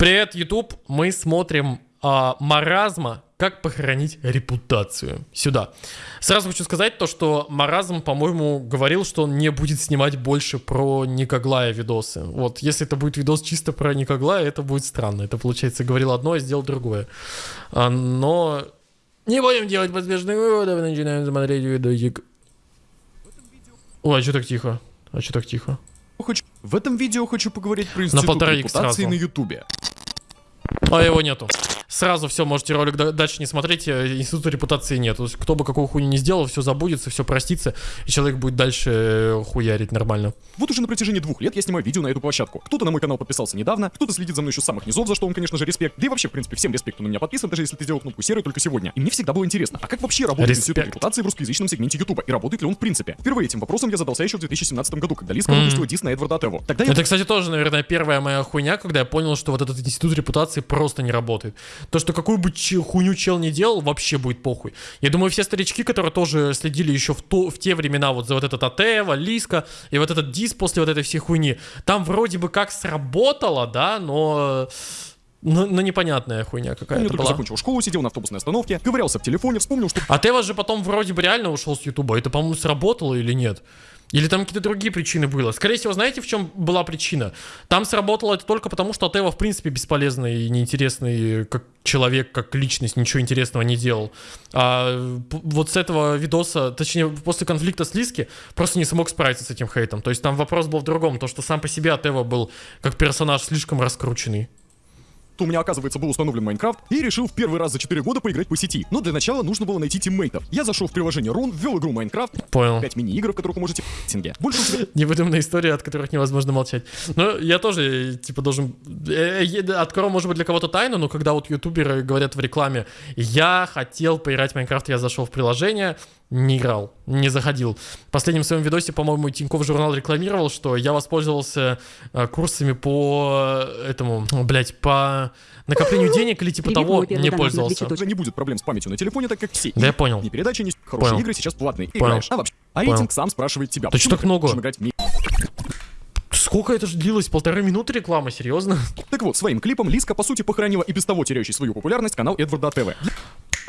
Привет, YouTube. Мы смотрим а, маразма как похоронить репутацию. Сюда. Сразу хочу сказать то, что Маразм, по-моему, говорил, что он не будет снимать больше про Никоглая видосы. Вот, если это будет видос чисто про Никоглая, это будет странно. Это, получается, говорил одно, а сделал другое. А, но не будем делать поспешных выводов, начинаем смотреть видосик. Ой, а что так тихо? А что так тихо? В этом видео хочу поговорить про институт икс репутации сразу. на ютубе. А его нету. Сразу все, можете ролик да- дальше не смотреть, э, института репутации нет. То есть, кто бы какую хуйню не сделал, все забудется, все простится, и человек будет дальше э, хуярить нормально. Вот уже на протяжении двух лет я снимаю видео на эту площадку. Кто-то на мой канал подписался недавно, кто-то следит за мной еще с самых низов, за что он, конечно же, респект. Да и вообще, в принципе, всем респект, кто на меня подписан, даже если ты сделал кнопку серую только сегодня. И мне всегда было интересно, а как вообще работает Респект. институт репутации в русскоязычном сегменте ютуба? И работает ли он в принципе? Впервые этим вопросом я задался еще в 2017 году, когда Лиска Мгм. выпустила дис на Эдварда Атеву. Тогда я Это, кстати, тоже, наверное, первая моя хуйня, когда я понял, что вот этот институт репутации просто не работает. То, что какую бы хуйню чел не делал, вообще будет похуй. Я думаю, все старички, которые тоже следили еще в, то, в те времена вот за вот этот Атева, Лиска и вот этот дис после вот этой всей хуйни, там вроде бы как сработало, да, но... Но, но непонятная хуйня какая-то только была. закончил школу, сидел на автобусной остановке, ковырялся в телефоне, вспомнил, что А Тева же потом вроде бы реально ушел с Ютуба. Это, по-моему, сработало или нет? Или там какие-то другие причины было? Скорее всего, знаете, в чем была причина? Там сработало это только потому, что Тева, в принципе, бесполезный и неинтересный как человек, как личность, ничего интересного не делал. А вот с этого видоса, точнее, после конфликта с Лиски, просто не смог справиться с этим хейтом. То есть там вопрос был в другом, то, что сам по себе Атева был как персонаж слишком раскрученный. У меня, оказывается, был установлен Майнкрафт и решил в первый раз за 4 года поиграть по сети. Но для начала нужно было найти тиммейтов. Я зашел в приложение Run, ввел игру Майнкрафт, Понял. 5 мини-игр, в которых вы можете тинге. Больше тебя Невыдуманные истории, от которых невозможно молчать. Но я тоже, типа, должен... э, э, Открою, может быть, для кого-то тайну, но когда вот ютуберы говорят в рекламе, я хотел поиграть в Майнкрафт, я зашел в приложение, не играл, не заходил. В последнем своем видосе, по-моему, Тинькофф журнал рекламировал, что я воспользовался э, курсами по этому, блять, по накоплению денег или типа Привет, того, не пользовался. 200 уже не будет проблем с памятью на телефоне, так как все Да я понял. ни передачи, ни хорошие Понял. игры сейчас платные. Понял. Играешь. А вообще, а Понял. рейтинг сам спрашивает тебя. Да почему что так ты много? играть Сколько это же длилось? Полторы минуты реклама, серьезно? Так вот, своим клипом Лиска, по сути, похоронила и без того теряющий свою популярность канал Эдварда ТВ.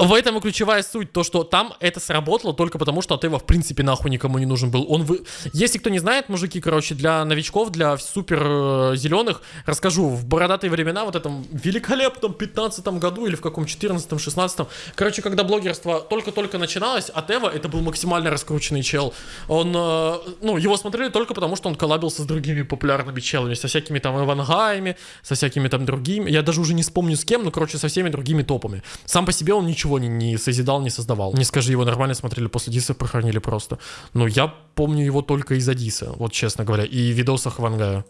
В этом и ключевая суть, то, что там это сработало только потому, что Атева в принципе нахуй никому не нужен был. Он вы... Если кто не знает, мужики, короче, для новичков, для супер э, зеленых, расскажу, в бородатые времена, вот этом великолепном 15 году или в каком 14 16 короче, когда блогерство только-только начиналось, Атева это был максимально раскрученный чел. Он, э, ну, его смотрели только потому, что он коллабился с другими популярными челами, со всякими там Ивангаями, со всякими там другими, я даже уже не вспомню с кем, но, короче, со всеми другими топами. Сам по себе он ничего не, не созидал, не создавал. Не скажи, его нормально смотрели после Диса, прохранили просто. Но я помню его только из-за Диса, вот честно говоря, и видосах Ивангая.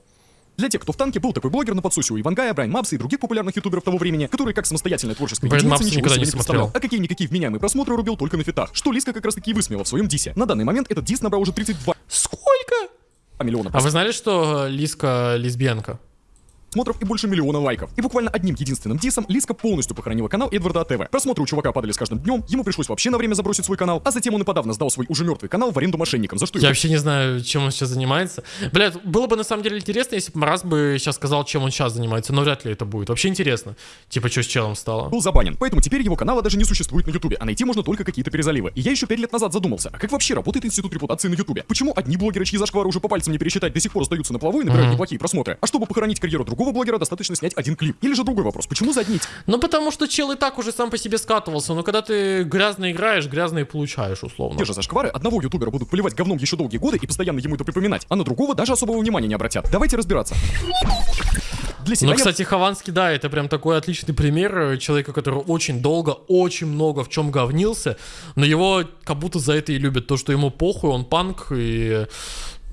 Для тех, кто в танке, был такой блогер на подсусе у Ивангая, Брайан Мапса и других популярных ютуберов того времени, который как самостоятельная творческая Брайан единица ничего себе не не представлял. А какие-никакие вменяемые просмотры рубил только на фитах, что Лиска как раз таки и высмеяла в своем дисе. На данный момент этот дис набрал уже 32 Сколько? миллиона А вы знали, что э, Лиска лесбиянка? Просмотров и больше миллиона лайков. И буквально одним единственным дисом Лиска полностью похоронила канал Эдварда ТВ. Просмотры у чувака падали с каждым днем, ему пришлось вообще на время забросить свой канал, а затем он и подавно сдал свой уже мертвый канал в аренду мошенникам, за что Я его вообще не знаю, чем он сейчас занимается. Блядь, было бы на самом деле интересно, если бы Марас бы сейчас сказал, чем он сейчас занимается, но вряд ли это будет. Вообще интересно. Типа, что с челом стало. был забанен. Поэтому теперь его канала даже не существует на Ютубе, а найти можно только какие-то перезаливы. И я еще 5 лет назад задумался, а как вообще работает институт репутации на Ютубе? Почему одни блогеры, чьи зашквары уже по пальцам не пересчитать, до сих пор остаются на плаву и набирают Мгм. неплохие просмотры? А чтобы похоронить карьеру другого блогера, достаточно снять один клип. Или же другой вопрос, почему за одни эти Ну, потому что чел и так уже сам по себе скатывался. Но когда ты грязно играешь, грязно и получаешь, условно. те же зашквары одного ютубера будут поливать говном еще долгие годы и постоянно ему это припоминать, а на другого даже особого внимания не обратят? Давайте разбираться. Для себя Ну, кстати, Хованский, да, это прям такой отличный пример э, человека, который очень долго, очень много в чем говнился, но его как будто за это и любят, то, что ему похуй, он панк, и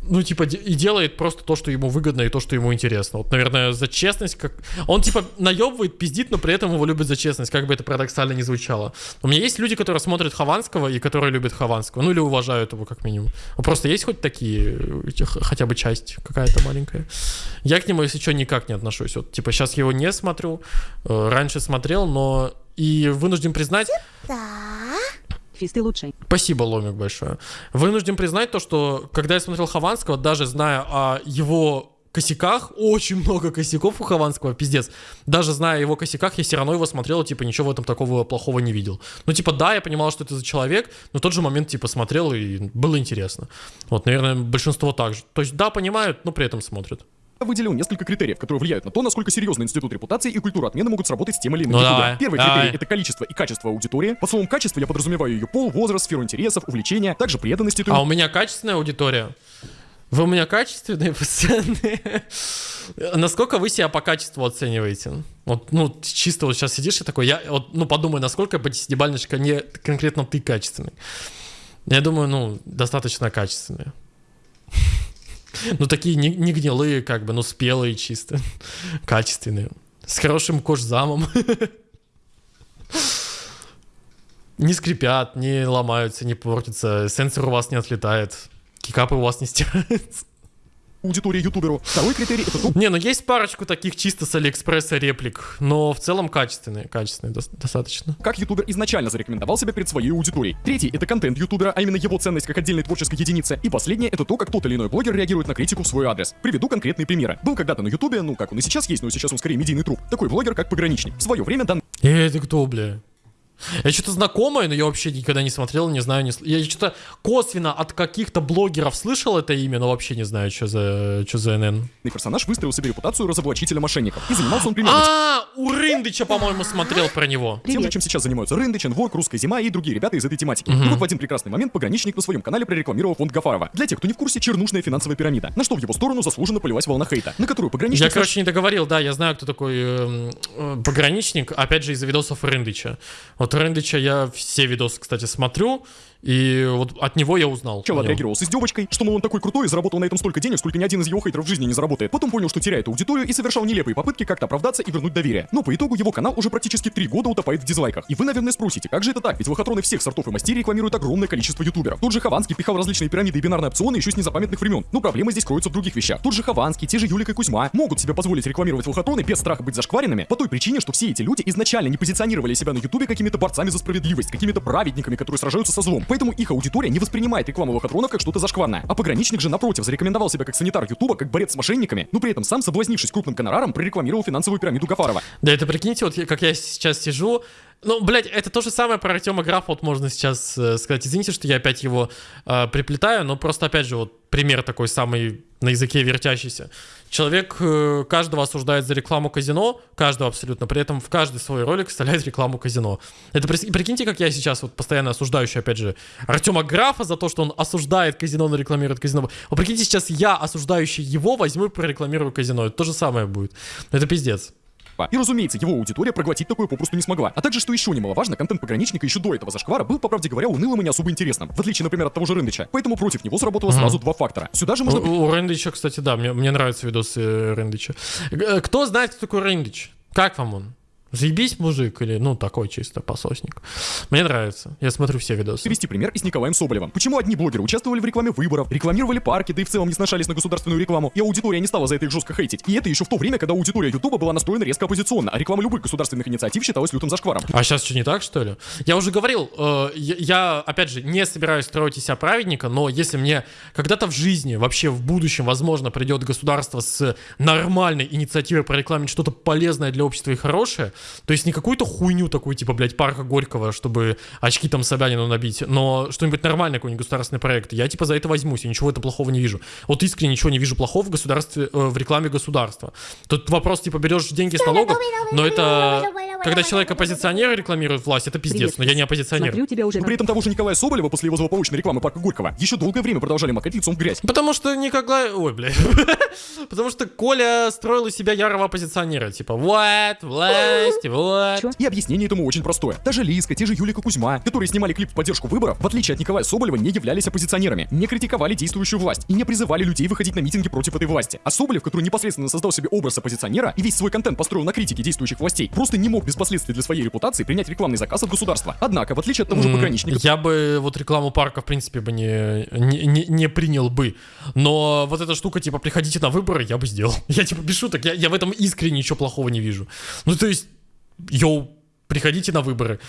ну, типа, и делает просто то, что ему выгодно и то, что ему интересно. Вот, наверное, за честность, как... Он, типа, наебывает, пиздит, но при этом его любят за честность, как бы это парадоксально не звучало. У меня есть люди, которые смотрят Хованского и которые любят Хованского, ну, или уважают его, как минимум. Ну, Просто есть хоть такие, хотя бы часть какая-то маленькая. Я к нему, если что, никак не отношусь. Вот, типа, сейчас его не смотрю, э, раньше смотрел, но и вынужден признать, Физ, ты лучший. Спасибо, Ломик, большое. Вынужден признать то, что когда я смотрел Хованского, даже зная о его косяках, очень много косяков у Хованского, пиздец. Даже зная его косяках, я все равно его смотрел, типа, ничего в этом такого плохого не видел. Ну, типа, да, я понимал, что это за человек, но в тот же момент, типа, смотрел и было интересно. Вот, наверное, большинство так же. То есть, да, понимают, но при этом смотрят. Я выделил несколько критериев, которые влияют на то, насколько серьезно институт репутации и культура отмены могут сработать с тем или иным Ну, давай, Первый давай. критерий — это количество и качество аудитории. Под словом качество я подразумеваю ее пол, возраст, сферу интересов, увлечения, также преданность А у меня качественная аудитория. Вы у меня качественные пацаны. Насколько вы себя по качеству оцениваете? Вот, ну, чисто вот сейчас сидишь и такой, я, вот, ну, подумай, насколько по десятибалльной шкале конкретно ты качественный. Я думаю, ну, достаточно качественные. Ну, такие не, не гнилые, как бы, ну, спелые чисто. Качественные. С хорошим кожзамом. Не скрипят, не ломаются, не портятся, сенсор у вас не отлетает, кикапы у вас не стираются. Аудитории ютуберу. Второй критерий — это то, Не, ну есть парочку таких чисто с Алиэкспресса реплик, но в целом качественные, качественные дос- достаточно. как ютубер изначально зарекомендовал себя перед своей аудиторией. Третий — это контент ютубера, а именно его ценность как отдельной творческой единицы. И последнее — это то, как тот или иной блогер реагирует на критику в свой адрес. Приведу конкретные примеры. Был когда-то на ютубе, ну как он и сейчас есть, но сейчас он скорее медийный труп, такой блогер, как Пограничник. В свое время данный Э, это кто, бля? Я что-то знакомое, но я вообще никогда не смотрел, не знаю, не сл- Я что-то косвенно от каких-то блогеров слышал это имя, но вообще не знаю, что за, что за НН. персонаж выстроил себе репутацию разоблачителя мошенников. И занимался он примерно А, у Рындыча, по-моему, смотрел про него. тем же, чем сейчас занимаются Рындыч, Энворк, Русская зима и другие ребята из этой тематики. И вот в один прекрасный момент пограничник на своем канале прорекламировал фонд Гафарова. Для тех, кто не в курсе, чернушная финансовая пирамида. На что в его сторону заслуженно полилась волна хейта, на которую пограничник... Я, короче, не договорил, да, я знаю, кто такой эм, э, пограничник, опять же, из-за видосов Рындыча. Вот Рындыча я все видосы, кстати, смотрю, и вот от него я узнал. Нем. отреагировал с издевочкой, что, мол, он такой крутой и заработал на этом столько денег, сколько ни один из его хейтеров в жизни не заработает. Потом понял, что теряет аудиторию и совершал нелепые попытки как-то оправдаться и вернуть доверие. Но по итогу его канал уже практически три года утопает в дизлайках. И вы, наверное, спросите, как же это так? Ведь лохотроны всех сортов и мастей рекламируют огромное количество ютуберов. Тот же Хованский пихал различные пирамиды и бинарные опционы еще с незапамятных времен. Но проблема здесь кроется в других вещах. Тот же Хованский, те же Юлика и Кузьма могут себе позволить рекламировать лохотроны без страха быть зашкваренными по той причине, что все эти люди изначально не позиционировали себя на ютубе какими-то борцами за справедливость, какими-то праведниками, которые сражаются со злом. Поэтому их аудитория не воспринимает рекламу лохотронов как что-то зашкварное. А пограничник же, напротив, зарекомендовал себя как санитар ютуба, как борец с мошенниками, но при этом сам, соблазнившись крупным гонораром, прорекламировал финансовую пирамиду Гафарова. Да это прикиньте, вот как я сейчас сижу. Ну, блядь, это то же самое про Артема Графа, вот можно сейчас э, сказать. Извините, что я опять его э, приплетаю, но просто опять же вот пример такой самый на языке вертящийся. Человек э, каждого осуждает за рекламу казино, каждого абсолютно, при этом в каждый свой ролик вставляет рекламу казино. Это прикиньте, как я сейчас вот постоянно осуждающий, опять же, Артема Графа за то, что он осуждает казино, но рекламирует казино. Вот прикиньте, сейчас я, осуждающий его, возьму и прорекламирую казино. Это то же самое будет. Это пиздец. И, разумеется, его аудитория проглотить такое попросту не смогла. А также, что еще немаловажно, контент пограничника еще до этого зашквара был, по правде говоря, унылым и не особо интересным. В отличие, например, от того же Рындыча. Поэтому против него сработало сразу два фактора. Сюда же можно... У, у Рэндича, кстати, да, мне, мне нравятся видосы э, Рэндича. Э, Кто знает, кто такой Рэндич? Как вам он? Заебись, мужик, или, ну, такой чисто пососник. Мне нравится. Я смотрю все видосы. привести пример и с Николаем Соболевым. Почему одни блогеры участвовали в рекламе выборов, рекламировали парки, да и в целом не сношались на государственную рекламу, и аудитория не стала за это их жестко хейтить. И это еще в то время, когда аудитория Ютуба была настроена резко оппозиционно, а реклама любых государственных инициатив считалась лютым зашкваром. А сейчас что, не так, что ли? Я уже говорил, э, я, я, опять же, не собираюсь строить из себя праведника, но если мне когда-то в жизни, вообще в будущем, возможно, придет государство с нормальной инициативой прорекламить что-то полезное для общества и хорошее, то есть не какую-то хуйню такую, типа, блядь, парка Горького, чтобы очки там Собянину набить, но что-нибудь нормальное, какой-нибудь государственный проект, я, типа, за это возьмусь, я ничего этом плохого не вижу. Вот искренне ничего не вижу плохого в государстве, э, в рекламе государства. Тут вопрос, типа, берешь деньги с налогов, но это, когда человек оппозиционер рекламирует власть, это пиздец, Привет, но я не оппозиционер. Уже. При этом того же Николая Соболева после его злополучной рекламы парка Горького еще долгое время продолжали макать лицом в грязь. Потому что никогда... Ой, блядь. Потому что Коля строил из себя ярого оппозиционера. Типа, вот, власть, вот. Чё? И объяснение этому очень простое. Даже Лиска, те же Юлика Кузьма, которые снимали клип в поддержку выборов, в отличие от Николая Соболева, не являлись оппозиционерами, не критиковали действующую власть и не призывали людей выходить на митинги против этой власти. А Соболев, который непосредственно создал себе образ оппозиционера и весь свой контент построил на критике действующих властей, просто не мог без последствий для своей репутации принять рекламный заказ от государства. Однако, в отличие от того же пограничника, Я бы вот рекламу парка, в принципе, бы не, не, не- не принял бы. Но вот эта штука, типа, приходите на выборы, я бы сделал. Я, типа, без шуток, я, я в этом искренне ничего плохого не вижу. Ну, то есть, йоу, приходите на выборы.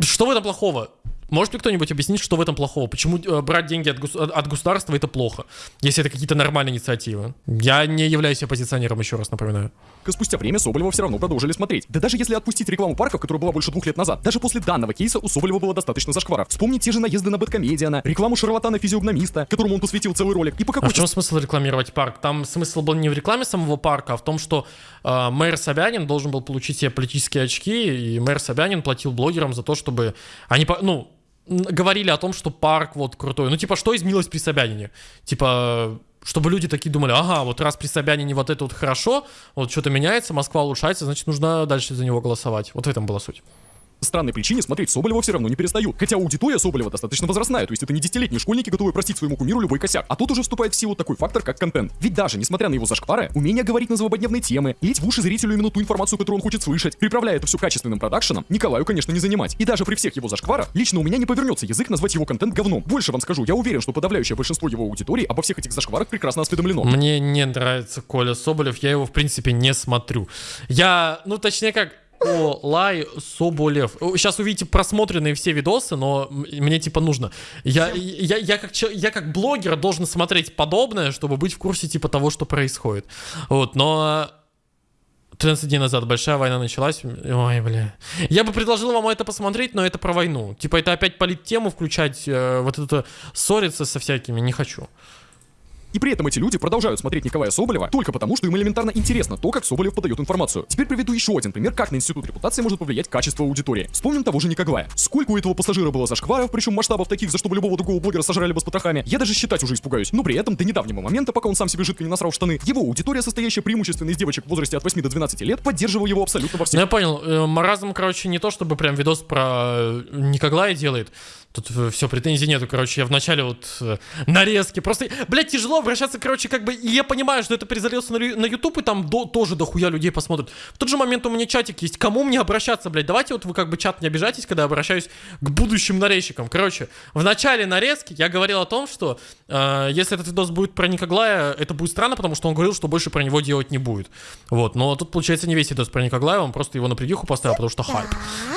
Что в этом плохого? Может ли кто-нибудь объяснить, что в этом плохого? Почему э, брать деньги от, гос- от государства это плохо, если это какие-то нормальные инициативы? Я не являюсь оппозиционером, еще раз напоминаю. спустя время Соболева все равно продолжили смотреть. Да даже если отпустить рекламу парков, которая была больше двух лет назад, даже после данного кейса у Соболева было достаточно зашкваров. Вспомни те же наезды на Бэткомедиана, рекламу шарлатана-физиогномиста, которому он посвятил целый ролик. И по А какой в чем смысл рекламировать парк? Там смысл был не в рекламе самого парка, а в том, что э, мэр Собянин должен был получить себе политические очки, и мэр Собянин платил блогерам за то, чтобы они, ну, говорили о том, что парк вот крутой. Ну, типа, что изменилось при Собянине? Типа, чтобы люди такие думали, ага, вот раз при Собянине вот это вот хорошо, вот что-то меняется, Москва улучшается, значит, нужно дальше за него голосовать. Вот в этом была суть. Странной причине смотреть Соболева все равно не перестают. Хотя аудитория Соболева достаточно возрастная, то есть это не десятилетние школьники, готовые простить своему кумиру любой косяк. А тут уже вступает в силу такой фактор, как контент. Ведь даже, несмотря на его зашквары, умение говорить на злободневные темы, лить в уши зрителю именно ту информацию, которую он хочет слышать, приправляя это все качественным продакшеном, Николаю, конечно, не занимать. И даже при всех его зашкварах, лично у меня не повернется язык назвать его контент говном. Больше вам скажу, я уверен, что подавляющее большинство его аудитории обо всех этих зашкварах прекрасно осведомлено. Мне не нравится Коля Соболев, я его, в принципе, не смотрю. Я, ну, точнее как, о, Лай Соболев. Сейчас увидите просмотренные все видосы, но мне типа нужно. Я, я, я, как, я как блогер должен смотреть подобное, чтобы быть в курсе типа того, что происходит. Вот, но 13 дней назад большая война началась. Ой, бля. Я бы предложил вам это посмотреть, но это про войну. Типа это опять политтему включать, э, вот это ссориться со всякими, не хочу. И при этом эти люди продолжают смотреть Николая Соболева только потому, что им элементарно интересно то, как Соболев подает информацию. Теперь приведу еще один пример, как на институт репутации может повлиять качество аудитории. Вспомним того же Николая. Сколько у этого пассажира было зашкваров, причем масштабов таких, за что бы любого другого блогера сожрали бы с потрохами, я даже считать уже испугаюсь. Но при этом до недавнего момента, пока он сам себе жидко не насрал в штаны, его аудитория, состоящая преимущественно из девочек в возрасте от 8 до 12 лет, поддерживала его абсолютно во Ну, всех я понял. Э, Маразм, короче, не то, чтобы прям видос про э, Никоглая делает. Тут все, претензий нету, короче, я вначале вот э, нарезки. Просто, блядь, тяжело обращаться, короче, как бы, и я понимаю, что это перезалился на, на YouTube, и там до- тоже дохуя людей посмотрят. В тот же момент у меня чатик есть. Кому мне обращаться, блядь? Давайте вот вы как бы чат не обижайтесь, когда я обращаюсь к будущим нарезчикам. Короче, в начале нарезки я говорил о том, что э, если этот видос будет про Никоглая, это будет странно, потому что он говорил, что больше про него делать не будет. Вот, но тут, получается, не весь видос про Никоглая, он просто его на придюху поставил, потому что хайп.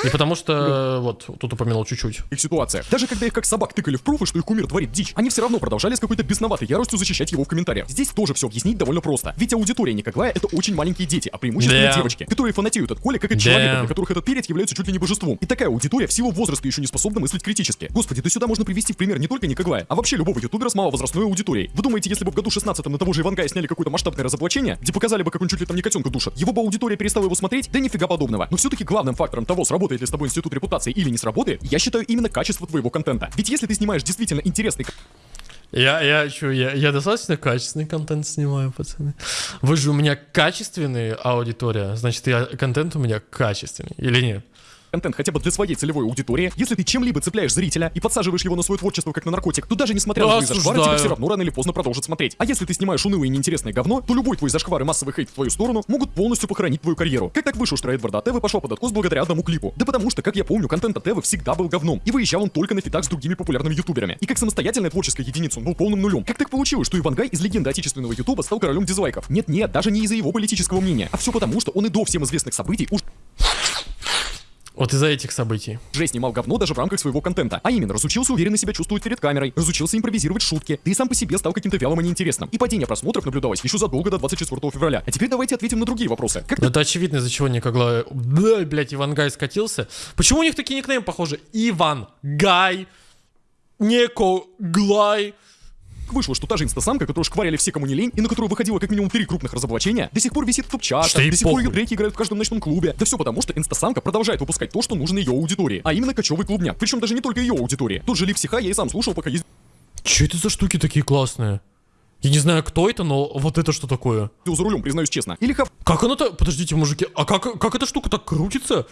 И потому что, э, вот, тут упомянул чуть-чуть. их ситуациях. Даже когда их как собак тыкали в пруфы, что их кумир творит дичь, они все равно продолжали с какой-то бесноватой яростью защищать его в комментариях. Здесь тоже все объяснить довольно просто. Ведь аудитория Никоглая это очень маленькие дети, а преимущественно Да. девочки, которые фанатеют от Коли как от Да. человека, для которых этот перец является чуть ли не божеством. И такая аудитория в силу возраста еще не способна мыслить критически. Господи, да сюда можно привести в пример не только Никоглая, а вообще любого ютубера с маловозрастной аудиторией. Вы думаете, если бы в году 16 на того же Ивангая сняли какое-то масштабное разоблачение, где показали бы, как он чуть ли там не котенка душит, его бы аудитория перестала его смотреть? Да нифига подобного. Но все-таки главным фактором того, сработает ли с тобой институт репутации или не сработает, я считаю именно качество твоего контента. Ведь если ты снимаешь действительно интересный Я, я, чё, я, я достаточно качественный контент снимаю, пацаны. Вы же у меня качественная аудитория, значит, я, контент у меня качественный, или нет? Контент хотя бы для своей целевой аудитории, если ты чем-либо цепляешь зрителя и подсаживаешь его на свое творчество как на наркотик, то даже несмотря на твои зашквары, тебя все равно рано или поздно продолжат смотреть. А если ты снимаешь унылое и неинтересное говно, то любой твой зашквар и массовый хейт в твою сторону могут полностью похоронить твою карьеру. Как так вышло, что Эдварда Тевы пошел под откос благодаря одному клипу? Да потому что, как я помню, контент от Тевы всегда был говном, и выезжал он только на фитах с другими популярными ютуберами. И как самостоятельная творческая единица он был полным нулем. Как так получилось, что Ивангай из легенды отечественного ютуба стал королем дизлайков? Нет-нет, даже не из-за его политического мнения, а все потому, что он и до всем известных событий уж Вот из-за этих событий. уже снимал говно даже в рамках своего контента. А именно, разучился уверенно себя чувствовать перед камерой, разучился импровизировать шутки, да и сам по себе стал каким-то вялым и неинтересным. И падение просмотров наблюдалось еще задолго до 24 февраля. А теперь давайте ответим на другие вопросы. Как Ну, это очевидно, из-за чего никогда... Да, блядь, Иван Гай скатился. Почему у них такие никнеймы похожи? Иван Гай, Неко Глай. Так вышло, что та же инстасамка, которую шкварили все, кому не лень, и на которую выходило как минимум три крупных разоблачения, до сих пор висит в топ-чартах, до сих пор ее треки играют в каждом ночном клубе. Да все потому, что инстасамка продолжает выпускать то, что нужно ее аудитории. А именно кочевый клубняк. Причем даже не только ее аудитории. Тот же Лив Сиха я и сам слушал, пока ездил Че это за штуки такие классные? Я не знаю, кто это, но вот это что такое? за рулем, признаюсь честно. Или Хав... Как оно-то... Подождите, мужики, а как, как эта штука так крутится?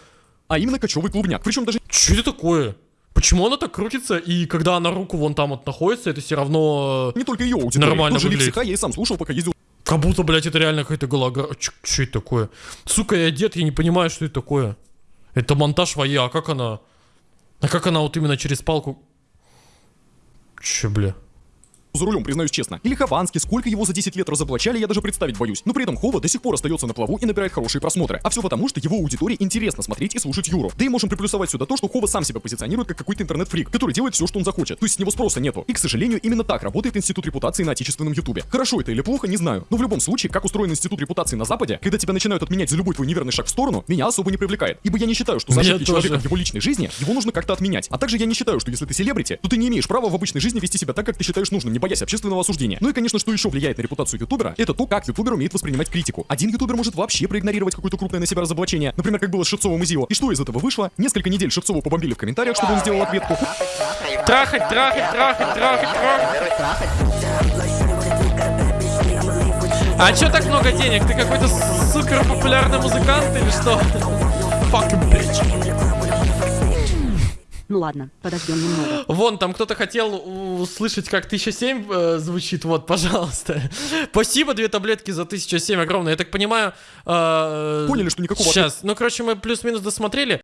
А именно кочевый клубняк. Причем даже Что это такое? Почему она так крутится, и когда она руку вон там вот находится, это все равно... э, не только ее аудитория. Нормально Тот же Лив выглядит. Я и сам слушал, пока ездил Как будто, блядь, это реально какая-то голограмма. Что это такое? Сука, я дед, я не понимаю, что это такое. Это монтаж воя, а как она... А как она вот именно через палку... Че, бля? За рулем, признаюсь честно. Или Хованский, сколько его за 10 лет разоблачали, я даже представить боюсь. Но при этом Хова до сих пор остается на плаву и набирает хорошие просмотры. А все потому, что его аудитории интересно смотреть и слушать Юру. Да и можем приплюсовать сюда то, что Хова сам себя позиционирует как какой-то интернет-фрик, который делает все, что он захочет. То есть с него спроса нету. И, к сожалению, именно так работает институт репутации на отечественном ютубе. Хорошо это или плохо, не знаю. Но в любом случае, как устроен институт репутации на Западе, когда тебя начинают отменять за любой твой неверный шаг в сторону, меня особо не привлекает. Ибо я не считаю, что за ошибки человека в его личной жизни его нужно как-то отменять. А также я не считаю, что если ты селебрити, то ты не имеешь права в обычной жизни вести себя так, как ты считаешь нужным, не боясь общественного осуждения. Ну и, конечно, что еще влияет на репутацию ютубера, это то, как ютубер умеет воспринимать критику. Один ютубер может вообще проигнорировать какое-то крупное на себя разоблачение, например, как было с Шевцовым и Зио. И что из этого вышло? Несколько недель Шевцову побомбили в комментариях, чтобы он сделал ответку. Трахать, трахать, трахать, трахать, трахать. А чё так много денег? Ты какой-то супер популярный музыкант или что? Fucking bitch. Ну ладно, подождем немного. Вон, там кто-то хотел услышать, как 1007 э, звучит. Вот, пожалуйста. Спасибо, две таблетки за 1007 огромное. Я так понимаю... э, Поняли, что никакого Сейчас. Ну, короче, мы плюс-минус досмотрели.